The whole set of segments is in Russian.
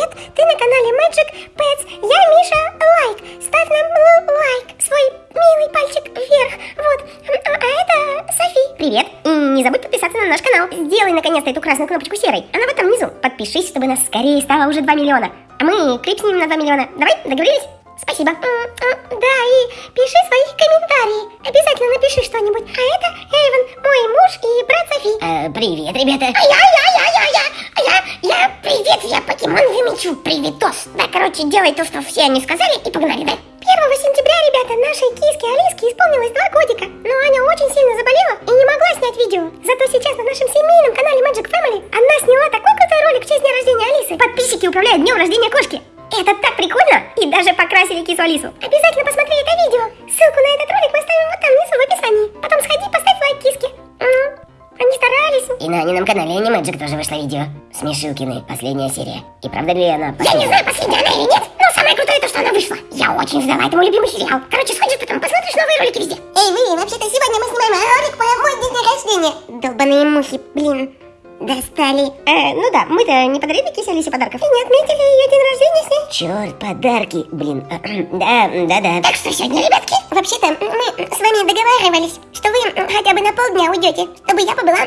привет! Ты на канале Magic Pets. Я Миша Лайк. Ставь нам лайк, свой милый пальчик вверх. Вот. А, это Софи. Привет. И не забудь подписаться на наш канал. Сделай наконец-то эту красную кнопочку серой. Она вот там внизу. Подпишись, чтобы нас скорее стало уже 2 миллиона. А мы клипснем на 2 миллиона. Давай, договорились? Спасибо. Да, и пиши свои комментарии. Обязательно напиши что-нибудь. А это Эйвен, мой муж и брат Софи. Э, привет, ребята. А а я, привет, я покемон Юмичу, приветос. Да, короче, делай то, что все они сказали, и погнали, да? 1 сентября, ребята, нашей киске Алиске исполнилось два годика, но Аня очень сильно заболела и не могла снять видео. Зато сейчас на нашем семейном канале Magic Family она сняла такой крутой ролик в честь дня рождения Алисы. Подписчики управляют днем рождения кошки. Это так прикольно! И даже покрасили кису Алису. Обязательно Анимэджик тоже вышло видео. Смешилкины, последняя серия. И правда ли она Я не знаю, последняя она или нет, но самое крутое то, что она вышла. Я очень ждала, это мой любимый сериал. Короче, сходишь потом, посмотришь новые ролики везде. Эй, вы, вообще-то сегодня мы снимаем ролик про мой день рождения. Долбаные мухи, блин. Достали. Э, ну да, мы-то не подарили Кисе Алисе подарков. И не отметили ее день рождения с ней. Черт, подарки, блин. Да, да, да. Так что сегодня, ребятки, вообще-то мы с вами договаривались, что вы хотя бы на полдня уйдете, чтобы я побыла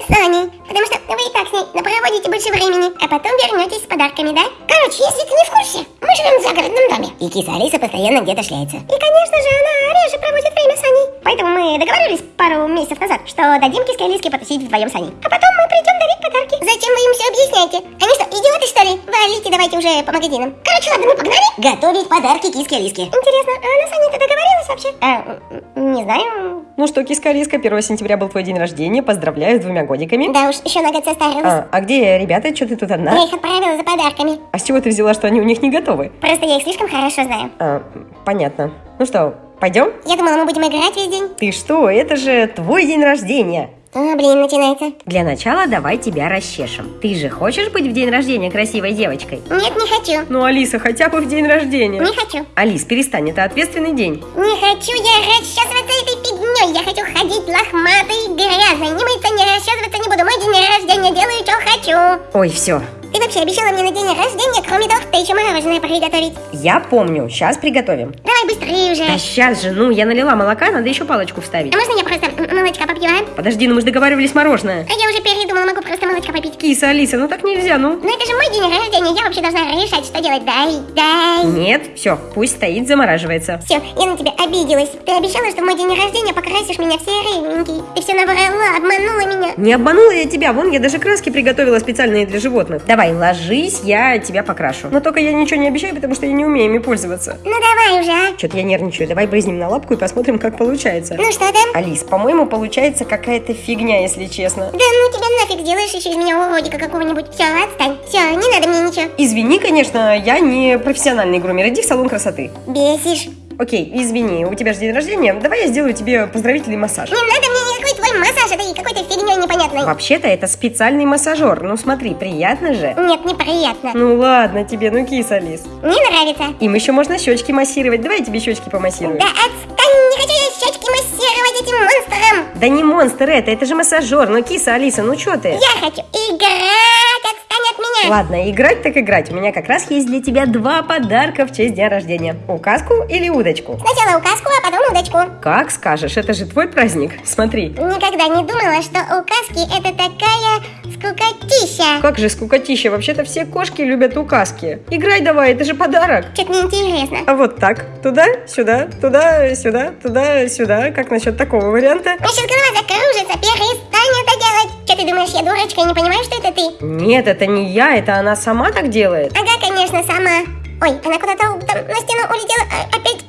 с Аней. Потому что вы и так с ней проводите больше времени, а потом вернетесь с подарками, да? Короче, если ты не в курсе, мы живем в загородном доме. И киса Алиса постоянно где-то шляется. И, конечно же, она реже проводит время с Аней. Поэтому мы договорились пару месяцев назад, что дадим киске Алиске потусить вдвоем с Аней. А потом мы придем дарить подарки. Зачем вы им все объясняете? Они что, идиоты, что ли? Валите давайте уже по магазинам. Короче, ладно, мы погнали. Готовить подарки киске Алиске. Интересно, а она с Аней-то договорилась вообще? А, не знаю. Ну что, киска Алиска, 1 сентября был твой день рождения. Поздравляю с двумя годиками. Да уж, еще на год состарилась. А, а где ребята? Что ты тут Я одна? их отправила за подарками. А с чего ты взяла, что они у них не готовы? Просто я их слишком хорошо знаю. А, понятно. Ну что, пойдем? Я думала, мы будем играть весь день. Ты что, это же твой день рождения. А, блин, начинается. Для начала давай тебя расчешем. Ты же хочешь быть в день рождения красивой девочкой? Нет, не хочу. Ну, Алиса, хотя бы в день рождения. Не хочу. Алис, перестань, это ответственный день. Не хочу я расчесываться этой фигней. Я хочу ходить лохматой грязной. Не мыться, не расчесываться не буду. Мой день рождения делаю, что хочу. Ой, все. Ты вообще обещала мне на день рождения, кроме торта, еще мороженое приготовить. Я помню, сейчас приготовим. Давай быстрее уже. Да сейчас же, ну, я налила молока, надо еще палочку вставить. А можно я просто молочка попью, а? Подожди, ну мы же договаривались мороженое. А я уже передумала, могу просто молочка попить. Киса, Алиса, ну так нельзя, ну. Но это же мой день рождения, я вообще должна решать, что делать. Дай, дай. Нет, все, пусть стоит, замораживается. Все, я на тебя обиделась. Ты обещала, что в мой день рождения покрасишь меня в серенький. Ты все наврала, обманула меня. Не обманула я тебя, вон я даже краски приготовила специальные для животных. Давай, ложись, я тебя покрашу. Но только я ничего не обещаю, потому что я не умею ими пользоваться. Ну давай уже, а. Что-то я нервничаю, давай брызнем на лапку и посмотрим, как получается. Ну что там? Алис, по-моему, получается какая-то фигня, если честно. Да ну тебя нафиг делаешь еще из меня уродика какого-нибудь. Все, отстань. Все, не надо мне ничего. Извини, конечно, я не профессиональный грумер, иди в салон красоты. Бесишь. Окей, извини, у тебя же день рождения, давай я сделаю тебе поздравительный массаж. Не надо мне никакой твой массаж этой какой-то фигней непонятной. Вообще-то это специальный массажер, ну смотри, приятно же. Нет, неприятно. Ну ладно тебе, ну кис, Алис. Мне нравится. Им еще можно щечки массировать, давай я тебе щечки помассирую. Да отстань, не хочу я щечки массировать этим монстром. Да не монстр это, это же массажер, ну киса, Алиса, ну что ты? Я хочу играть, отстань от меня. Ладно, играть так играть. У меня как раз есть для тебя два подарка в честь дня рождения. Указку или удочку? Сначала указку, а потом удочку. Как скажешь, это же твой праздник. Смотри. Никогда не думала, что указки это такая скукотища. Как же скукотища, вообще-то все кошки любят указки. Играй давай, это же подарок. Что-то неинтересно. А вот так. Туда, сюда, туда, сюда, туда, сюда. Как насчет такого варианта? Мне сейчас голова закружится, перестань это делать. Что ты думаешь, я дурочка и не понимаю, что это ты? Нет, это не я, это она сама так делает. Ага, конечно, сама. Ой, она куда-то там на стену улетела. А, опять.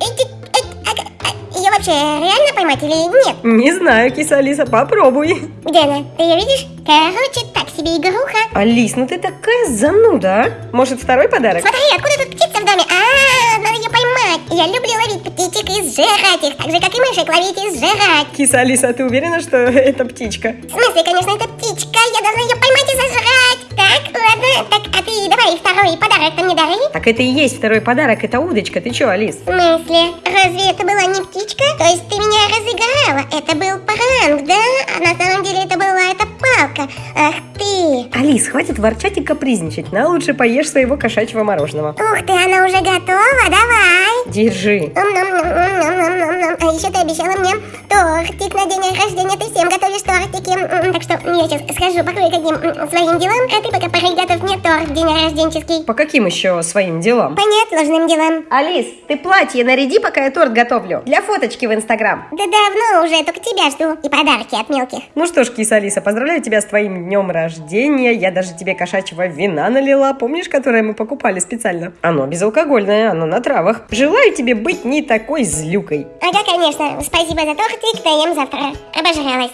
Ага, а, Ее вообще реально поймать или нет? Не знаю, киса Алиса, попробуй. Где она? Ты ее видишь? Короче, так себе игруха. Алис, ну ты такая зануда, а? Может, второй подарок? Смотри, откуда тут птица в доме? А, надо ее поймать. Я люблю ловить птичек и сжирать их, так же, как и мышек ловить и сжирать. Киса Алиса, а ты уверена, что это птичка? В смысле, конечно, это птичка. Я должна ее поймать и сожрать. Так, ладно. Так, а ты давай второй подарок-то мне дари. Так это и есть второй подарок, это удочка. Ты чё, Алис? В смысле? Разве это была не птичка? То есть ты меня разыграла? Это был пранк, да? А на самом деле это была эта палка. Ах ты. Алис, хватит ворчать и капризничать. На лучше поешь своего кошачьего мороженого. Ух ты, она уже готова, давай. Держи. А еще ты обещала мне тортик на день рождения. Ты всем готовишь тортики. М, Так что я сейчас схожу по кое-каким м, своим делам, а ты пока приготовь мне торт день рожденческий. По каким еще своим делам? По неотложным делам. Алис, ты платье наряди, пока я торт готовлю. Для фоточки в Инстаграм. Да давно уже, только тебя жду. И подарки от мелких. Ну что ж, киса Алиса, поздравляю тебя с твоим днем рождения. Я даже тебе кошачьего вина налила, помнишь, которое мы покупали специально? Оно безалкогольное, оно на травах. Желаю тебе быть не такой злюкой. Ага, конечно. Спасибо за тортик, доем завтра. Обожралась.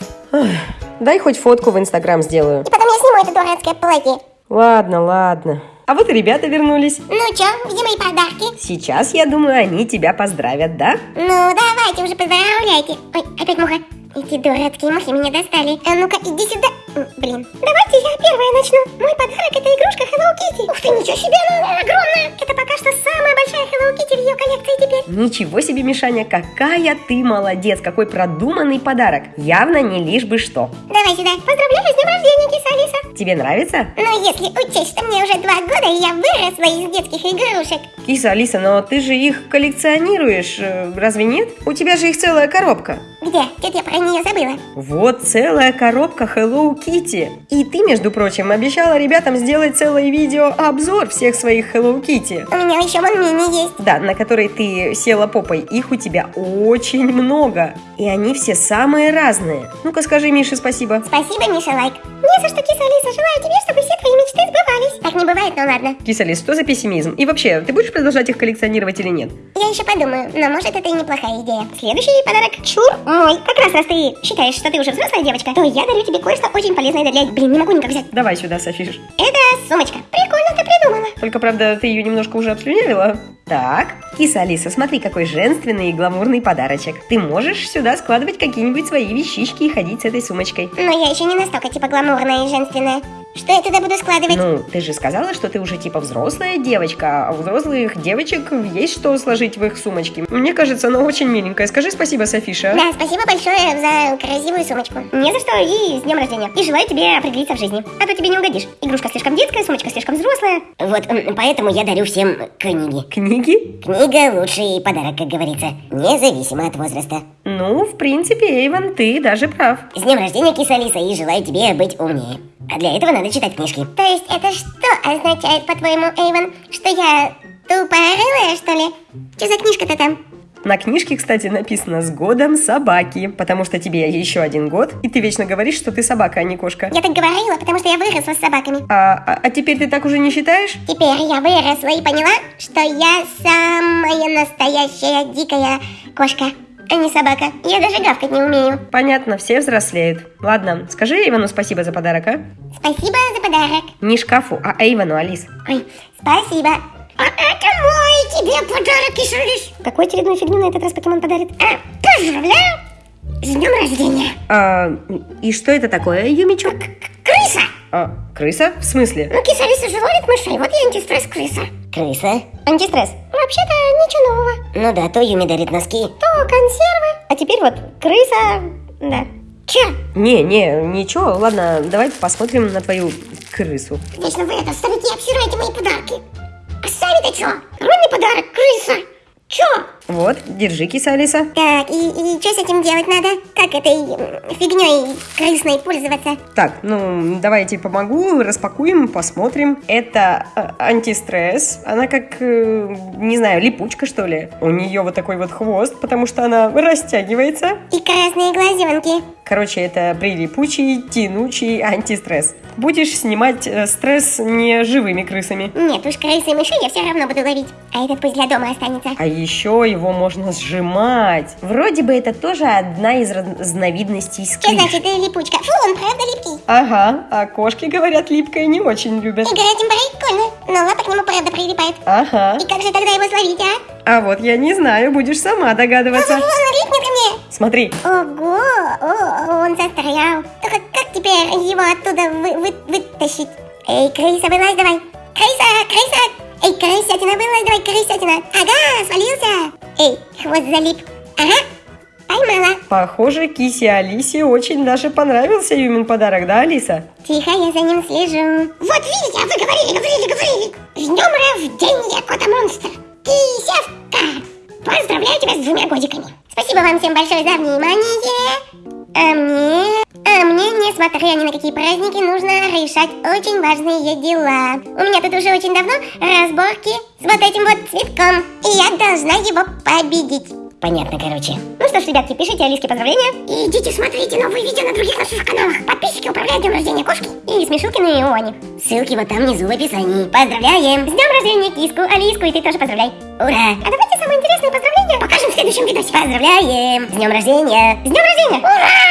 Дай хоть фотку в Инстаграм сделаю. И сниму это дурацкое платье. Ладно, ладно. А вот ребята вернулись. Ну чё, где мои подарки? Сейчас, я думаю, они тебя поздравят, да? Ну, давайте уже поздравляйте. Ой, опять муха. Эти дурацкие мухи меня достали. А ну-ка, иди сюда. Блин. Давайте я первая начну. Мой подарок это игрушка Hello Kitty. Ух ты, ничего себе, она огромная. В ее коллекции теперь. Ничего себе, Мишаня, какая ты молодец, какой продуманный подарок. Явно не лишь бы что. Давай сюда. Поздравляю с днем рождения, киса Алиса. Тебе нравится? Но если учесть, что мне уже два года, и я выросла из детских игрушек. Киса, Алиса, но ты же их коллекционируешь, э, разве нет? У тебя же их целая коробка. Где? Где-то я про нее забыла. Вот целая коробка Hello Kitty. И ты, между прочим, обещала ребятам сделать целое видео обзор всех своих Hello Kitty. У меня еще вон мини есть. Да, на которой ты села попой. Их у тебя очень много. И они все самые разные. Ну-ка скажи Мише спасибо. Спасибо, Миша Лайк. Не за что, киса Алиса. Желаю тебе, чтобы все твои мечты сбывались. Так не бывает, ну ладно. Кисалис, что за пессимизм? И вообще, ты будешь продолжать их коллекционировать или нет? Я еще подумаю, но может это и неплохая идея. Следующий подарок чур мой. Как раз раз ты считаешь, что ты уже взрослая девочка, то я дарю тебе кое-что очень полезное для... Блин, не могу никак взять. Давай сюда, Софиш. Это сумочка. Прикольно ты придумала. Только, правда, ты ее немножко уже обслюнявила. Так, киса Алиса, смотри, какой женственный и гламурный подарочек. Ты можешь сюда складывать какие-нибудь свои вещички и ходить с этой сумочкой. Но я еще не настолько типа гламурная и женственная. Что я туда буду складывать? Ну, ты же сказала, что ты уже типа взрослая девочка, а у взрослых девочек есть что сложить в их сумочки. Мне кажется, она очень миленькая. Скажи спасибо, Софиша. Да, спасибо большое за красивую сумочку. Не за что, и с днем рождения. И желаю тебе определиться в жизни. А то тебе не угодишь. Игрушка слишком детская, сумочка слишком взрослая. Вот поэтому я дарю всем книги. Книги? Книга – лучший подарок, как говорится, независимо от возраста. Ну, в принципе, Эйвен, ты даже прав. С днем рождения, киса Алиса, и желаю тебе быть умнее. А для этого надо читать книжки. То есть это что означает, по-твоему, Эйвен? Что я тупорылая, что ли? Что за книжка-то там? На книжке, кстати, написано «С годом собаки», потому что тебе еще один год, и ты вечно говоришь, что ты собака, а не кошка. Я так говорила, потому что я выросла с собаками. А, а, а теперь ты так уже не считаешь? Теперь я выросла и поняла, что я самая настоящая дикая кошка, а не собака. Я даже гавкать не умею. Понятно, все взрослеют. Ладно, скажи Эйвену спасибо за подарок, а? Спасибо за подарок. Не шкафу, а Эйвену, Алис. Ой, спасибо. А это мой тебе подарок, Ишалис. Какой очередную фигню на этот раз покемон подарит? А, поздравляю с днем рождения. А, и что это такое, Юмичок? Крыса. А, крыса? В смысле? Ну, кисалиса же ловит мышей, вот и антистресс крыса. Крыса? Антистресс. Вообще-то ничего нового. Ну да, то Юми дарит носки. То консервы. А теперь вот крыса, да. Че? Не, не, ничего, ладно, давай посмотрим на твою крысу. Вечно вы это, старики, обсираете мои подарки. А сами-то чё? Огромный подарок, крыса. Чё? Вот, держи, киса Алиса. Так, и, и что с этим делать надо? Как этой фигней крысной пользоваться? Так, ну, давай я тебе помогу, распакуем, посмотрим. Это э, антистресс. Она как, э, не знаю, липучка, что ли. У нее вот такой вот хвост, потому что она растягивается. И красные глазенки. Короче, это прилипучий, тянучий антистресс. Будешь снимать э, стресс не живыми крысами. Нет уж, крысы и мышей я все равно буду ловить. А этот пусть для дома останется. А еще его можно сжимать. Вроде бы это тоже одна из разновидностей Что сквиш. значит э, липучка? Фу, он правда липкий. Ага, а кошки, говорят, липкое не очень любят. Играть им прикольно, но лапа к нему правда прилипает. Ага. И как же тогда его словить, а? А вот я не знаю, будешь сама догадываться. Он липнет ко мне. Смотри. Ого, о, он застрял. Только как теперь его оттуда вы- вы- вытащить? Эй, крыса, вылазь давай. Крыса, крыса. Эй, крысятина, вылазь давай, крысятина. Ага, свалился. Эй, хвост залип. Ага, поймала. Похоже, Кисе Алисе очень даже понравился Юмин подарок, да, Алиса? Тихо, я за ним слежу. Вот видите, а вы говорили, говорили, говорили. С днем рождения, кота-монстр. Кисевка. Поздравляю тебя с двумя годиками. Спасибо вам всем большое за внимание. А мне... А мне, несмотря ни на какие праздники, нужно решать очень важные дела. У меня тут уже очень давно разборки с вот этим вот цветком. И я должна его победить. Понятно, короче. Ну что ж, ребятки, пишите Алиске поздравления. И идите смотрите новые видео на других наших каналах. Подписчики управляют днем рождения кошки. И Смешулкины и Они. Ссылки вот там внизу в описании. Поздравляем! С днем рождения киску, Алиску, и ты тоже поздравляй. Ура! А давайте самые интересные поздравления покажем в следующем видосе. Поздравляем! С днем рождения! С днем рождения! Ура!